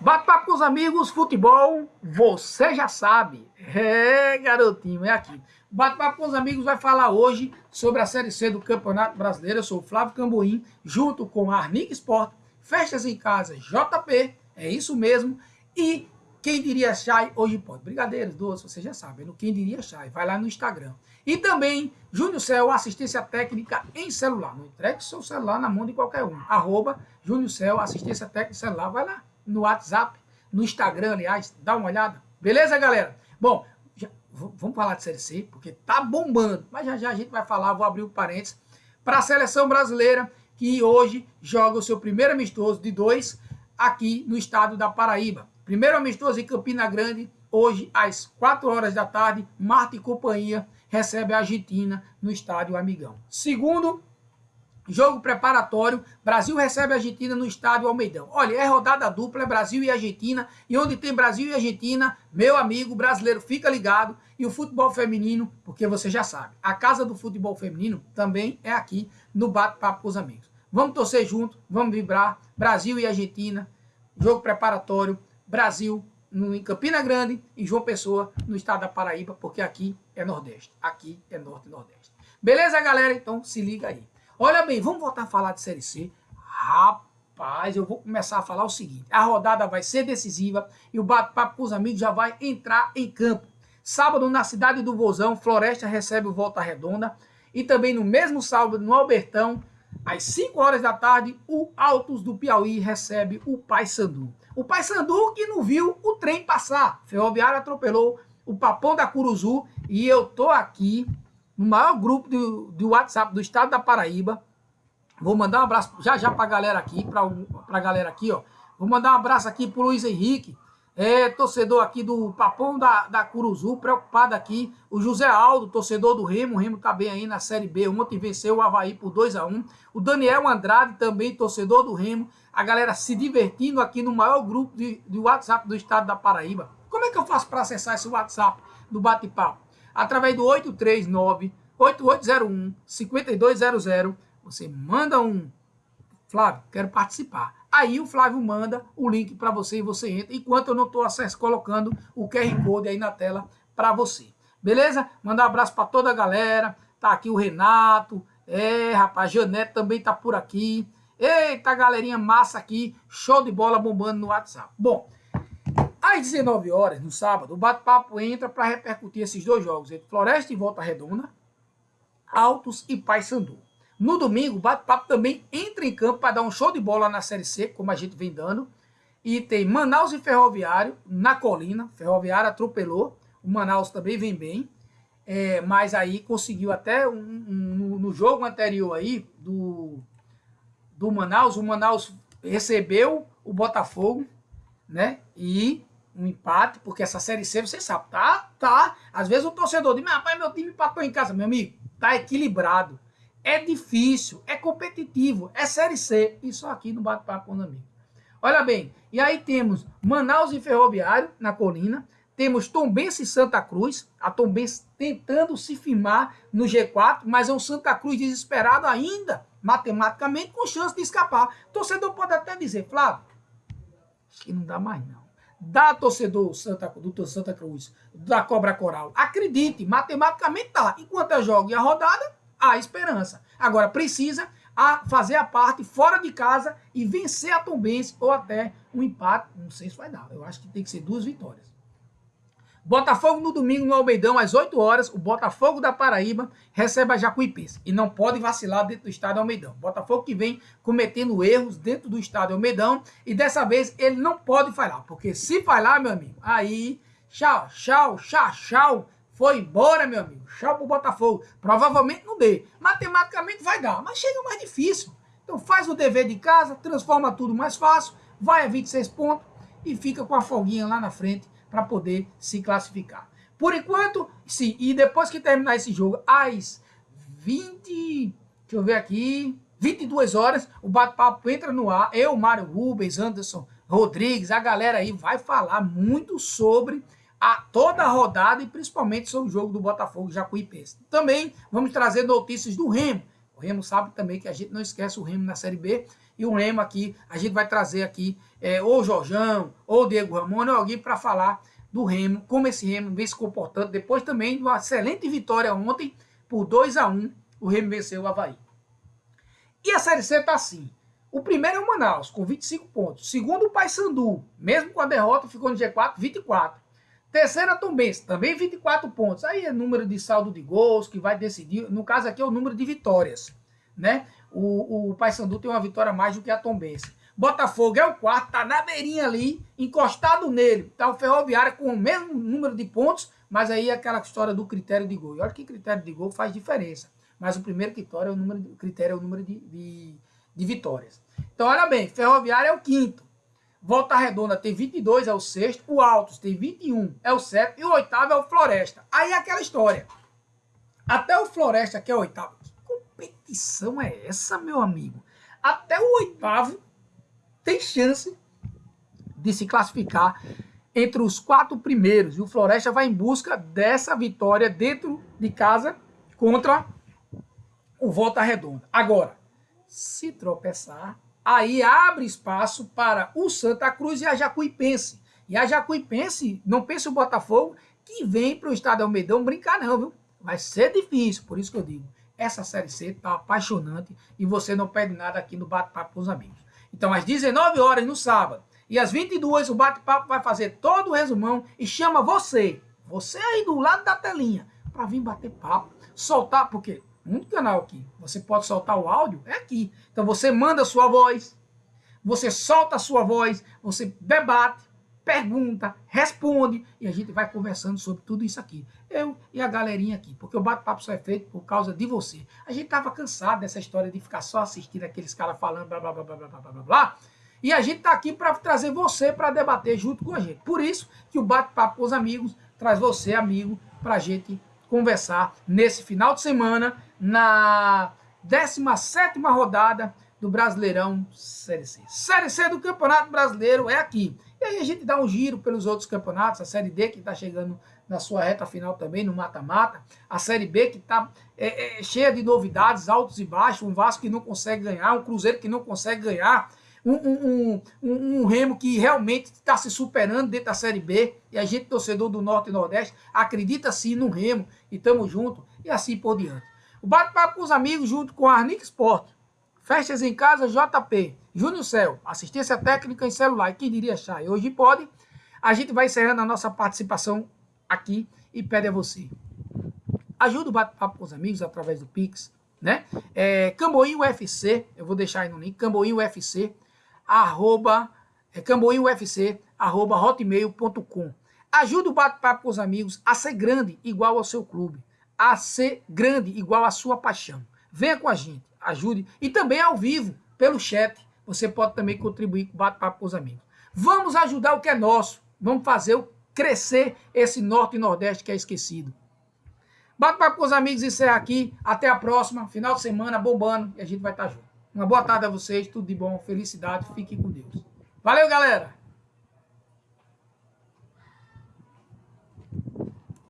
Bate-papo com os amigos, futebol, você já sabe. É, garotinho, é aqui. Bate-papo com os amigos vai falar hoje sobre a Série C do Campeonato Brasileiro. Eu sou o Flávio Camboim, junto com a Arnic Sport, Festas em Casa, JP, é isso mesmo. E quem diria Chai hoje pode. Brigadeiros, doces, você já sabe. No Quem diria Chai, vai lá no Instagram. E também, Júnior Céu, assistência técnica em celular. Não entregue seu celular na mão de qualquer um. Arroba Júnior Céu, assistência técnica em celular. Vai lá no WhatsApp, no Instagram, aliás, dá uma olhada. Beleza, galera? Bom, já, vamos falar de Série C, porque tá bombando. Mas já já a gente vai falar, vou abrir o um parênteses, para a seleção brasileira, que hoje joga o seu primeiro amistoso de dois aqui no estado da Paraíba. Primeiro amistoso em Campina Grande, hoje às 4 horas da tarde, Marta e companhia recebe a Argentina no estádio Amigão. Segundo Jogo preparatório, Brasil recebe a Argentina no estádio Almeidão. Olha, é rodada dupla, é Brasil e Argentina. E onde tem Brasil e Argentina, meu amigo brasileiro, fica ligado. E o futebol feminino, porque você já sabe, a casa do futebol feminino também é aqui no Bate-Papo com os Amigos. Vamos torcer junto, vamos vibrar. Brasil e Argentina, jogo preparatório, Brasil em Campina Grande e João Pessoa, no estado da Paraíba, porque aqui é Nordeste. Aqui é Norte e Nordeste. Beleza, galera? Então se liga aí. Olha bem, vamos voltar a falar de Série C. Rapaz, eu vou começar a falar o seguinte. A rodada vai ser decisiva e o bate-papo com os amigos já vai entrar em campo. Sábado, na cidade do Vozão, Floresta recebe o Volta Redonda. E também no mesmo sábado, no Albertão, às 5 horas da tarde, o Altos do Piauí recebe o Paysandu. O Paysandu que não viu o trem passar. Ferroviário atropelou o Papão da Curuzu e eu tô aqui no maior grupo do, WhatsApp do estado da Paraíba. Vou mandar um abraço já já para a galera aqui, para a galera aqui, ó. Vou mandar um abraço aqui pro Luiz Henrique, é, torcedor aqui do Papão da, da Curuzu, preocupado aqui. O José Aldo, torcedor do Remo, o Remo tá bem aí na Série B. Ontem venceu o Havaí por 2 a 1 O Daniel Andrade, também torcedor do Remo. A galera se divertindo aqui no maior grupo de, de WhatsApp do estado da Paraíba. Como é que eu faço para acessar esse WhatsApp do Bate-Papo? Através do 839-8801-5200. Você manda um, Flávio, quero participar. Aí o Flávio manda o link para você e você entra, enquanto eu não estou colocando o QR Code aí na tela para você. Beleza? Mandar um abraço para toda a galera. Tá aqui o Renato. É, rapaz, Janete também tá por aqui. Eita, galerinha massa aqui. Show de bola bombando no WhatsApp. Bom, às 19 horas, no sábado, o bate-papo entra para repercutir esses dois jogos, entre Floresta e Volta Redonda, Altos e Paysandu. No domingo, o bate-papo também entra em campo para dar um show de bola na Série C, como a gente vem dando. E tem Manaus e Ferroviário na colina. Ferroviário atropelou. O Manaus também vem bem. É, mas aí conseguiu até um, um, no jogo anterior aí do, do Manaus, o Manaus recebeu o Botafogo, né? E um empate, porque essa Série C, você sabe, tá, tá. Às vezes o torcedor diz, mas rapaz, meu time empatou em casa. Meu amigo, tá equilibrado. É difícil, é competitivo, é Série C. Isso aqui no bate-papo com amigo. Olha bem, e aí temos Manaus e Ferroviário na colina, temos Tombense e Santa Cruz, a Tombense tentando se firmar no G4, mas é um Santa Cruz desesperado ainda, matematicamente, com chance de escapar. O torcedor pode até dizer, Flávio, acho que não dá mais não da torcedor Santa, do Santa Cruz, da Cobra Coral. Acredite, matematicamente tá. Enquanto é jogo e a rodada, há esperança. Agora, precisa a fazer a parte fora de casa e vencer a Tombense ou até um empate. Não sei se vai dar. Eu acho que tem que ser duas vitórias. Botafogo no domingo no Almeidão, às 8 horas, o Botafogo da Paraíba recebe a Jacuipense. E não pode vacilar dentro do estádio Almeidão. Botafogo que vem cometendo erros dentro do estádio Almeidão. E dessa vez ele não pode falhar. Porque se falhar, meu amigo, aí, tchau, tchau, tchau, tchau. Foi embora, meu amigo. Tchau pro Botafogo. Provavelmente não dê. Matematicamente vai dar, mas chega mais difícil. Então faz o dever de casa, transforma tudo mais fácil, vai a 26 pontos e fica com a folguinha lá na frente para poder se classificar. Por enquanto, sim. E depois que terminar esse jogo, às 20... Deixa eu ver aqui... 22 horas, o bate-papo entra no ar. Eu, Mário Rubens, Anderson Rodrigues, a galera aí vai falar muito sobre a toda a rodada e principalmente sobre o jogo do Botafogo Jacuipense. Também vamos trazer notícias do Remo. O Remo sabe também que a gente não esquece o Remo na Série B e o Remo aqui, a gente vai trazer aqui é, ou o Jorjão, ou o Diego Ramon, ou alguém para falar do Remo, como esse Remo vem se comportando, depois também de uma excelente vitória ontem, por 2 a 1 o Remo venceu o Havaí. E a Série C está assim, o primeiro é o Manaus, com 25 pontos, segundo o Paysandu, mesmo com a derrota, ficou no G4, 24, Terceira Tombense, também 24 pontos. Aí é número de saldo de gols que vai decidir. No caso aqui é o número de vitórias. Né? O, o Paysandu tem uma vitória mais do que a Tombense. Botafogo é o quarto, tá na beirinha ali, encostado nele. Tá o Ferroviário com o mesmo número de pontos, mas aí é aquela história do critério de gol. E olha que critério de gol faz diferença. Mas o primeiro critério é o número de, critério é o número de, de, de vitórias. Então, olha bem, Ferroviário é o quinto. Volta Redonda tem 22, é o sexto. O Altos tem 21, é o sétimo. E o oitavo é o Floresta. Aí é aquela história. Até o Floresta, que é o oitavo. Competição é essa, meu amigo? Até o oitavo tem chance de se classificar entre os quatro primeiros. E o Floresta vai em busca dessa vitória dentro de casa contra o Volta Redonda. Agora, se tropeçar, aí abre espaço para o Santa Cruz e a Jacuipense. E a Jacuipense, não pense o Botafogo, que vem para o Estado Almeidão brincar não, viu? Vai ser difícil, por isso que eu digo. Essa Série C tá apaixonante e você não perde nada aqui no Bate-Papo com os Amigos. Então, às 19 horas no sábado e às 22 o Bate-Papo vai fazer todo o resumão e chama você, você aí do lado da telinha, para vir bater papo, soltar, porque um canal aqui. Você pode soltar o áudio, é aqui. Então você manda sua voz, você solta a sua voz, você debate, pergunta, responde e a gente vai conversando sobre tudo isso aqui. Eu e a galerinha aqui, porque o bate-papo só é feito por causa de você. A gente tava cansado dessa história de ficar só assistindo aqueles caras falando blá blá blá blá blá blá blá blá. E a gente tá aqui para trazer você para debater junto com a gente. Por isso que o bate-papo com os amigos traz você, amigo, para a gente conversar nesse final de semana na 17 rodada do Brasileirão Série C. Série C do Campeonato Brasileiro é aqui. E aí a gente dá um giro pelos outros campeonatos, a Série D que está chegando na sua reta final também, no mata-mata, a Série B que está é, é, cheia de novidades, altos e baixos, um Vasco que não consegue ganhar, um Cruzeiro que não consegue ganhar, um, um, um, um Remo que realmente está se superando dentro da Série B, e a gente, torcedor do Norte e Nordeste, acredita sim no Remo, e estamos juntos, e assim por diante. O bate-papo com os amigos junto com a Arnic Sport. Festas em casa JP. Júnior Céu, assistência técnica em celular. Quem diria? E hoje pode. A gente vai encerrando a nossa participação aqui e pede a você. Ajuda o bate-papo com os amigos através do Pix, né? É, Camboim UFC, eu vou deixar aí no link, Camboim UFC, arroba, é, Camboim UFC, arroba hotmail.com. Ajuda o bate-papo com os amigos a ser grande, igual ao seu clube a ser grande, igual a sua paixão. Venha com a gente, ajude. E também ao vivo, pelo chat, você pode também contribuir com o bate-papo com os amigos. Vamos ajudar o que é nosso. Vamos fazer crescer esse Norte e Nordeste que é esquecido. Bate-papo com os amigos, isso é aqui. Até a próxima. Final de semana bombando e a gente vai estar junto. Uma boa tarde a vocês, tudo de bom, felicidade, fiquem com Deus. Valeu, galera!